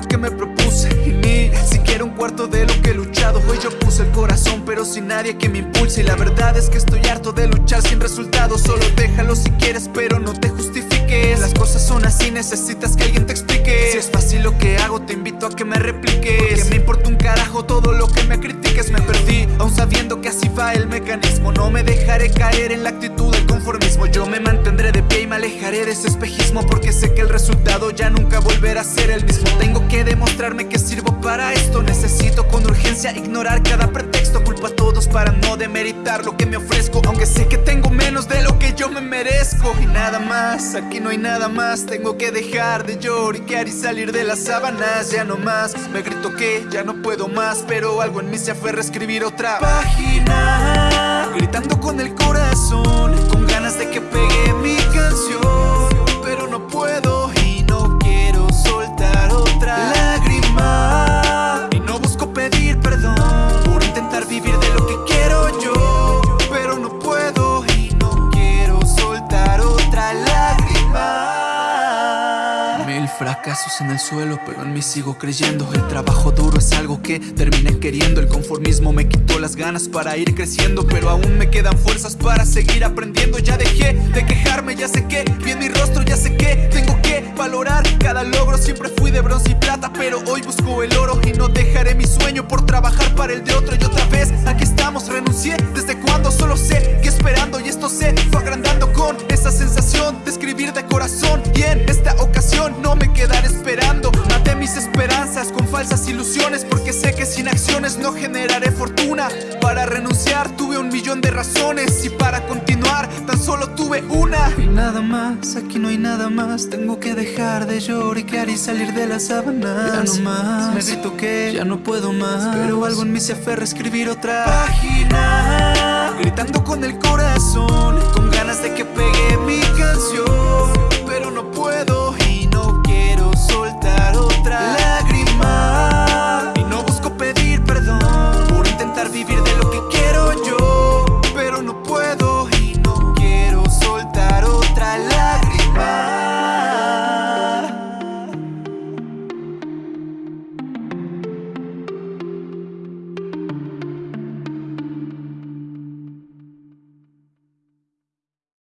lo que me propuse. Y ni siquiera un cuarto de lo que he luchado. Hoy yo puse el corazón pero sin nadie que me impulse. Y la verdad es que estoy harto de luchar sin resultados. Solo déjalo si quieres pero no te justifiques. Las cosas son así, necesitas que alguien te explique. Si es fácil lo que hago te invito a que me repliques. Porque me importa un carajo todo lo que me critiques. Me perdí aún sabiendo que así mecanismo No me dejaré caer en la actitud del conformismo. Yo me mantendré de pie y me alejaré de ese espejismo Porque sé que el resultado ya nunca volverá a ser el mismo. Tengo que demostrarme que sirvo para esto. Necesito con urgencia ignorar cada pretexto. Culpo a todos para no demeritar lo que me ofrezco Aunque sé que tengo menos de lo que yo me merezco. Y nada más, aquí no hay nada más. Tengo que dejar de lloriquear y salir de las sábanas Ya no más, me grito que ya no puedo más Pero algo en mí se aferra a escribir otra página Gritando con el corazón Con ganas de que pegue mi canción fracasos en el suelo, pero en mí sigo creyendo. El trabajo duro es algo que terminé queriendo. El conformismo me quitó las ganas para ir creciendo Pero aún me quedan fuerzas para seguir aprendiendo. Ya dejé de quejarme, ya sé que vi en mi rostro, ya sé que tengo que valorar cada logro. Siempre fui de bronce y plata, pero hoy busco el oro Y no dejaré mi sueño por trabajar para el de otro de corazón. Y en esta ocasión no me quedaré esperando. Maté mis esperanzas con falsas ilusiones Porque sé que sin acciones no generaré fortuna. Para renunciar tuve un millón de razones Y para continuar tan solo tuve una. Y nada más, aquí no hay nada más. Tengo que dejar de lloriquear y salir de las sábanas. Ya no más, me grito que ya no puedo más. Pero algo en mí se aferra a escribir otra página. Gritando con el corazón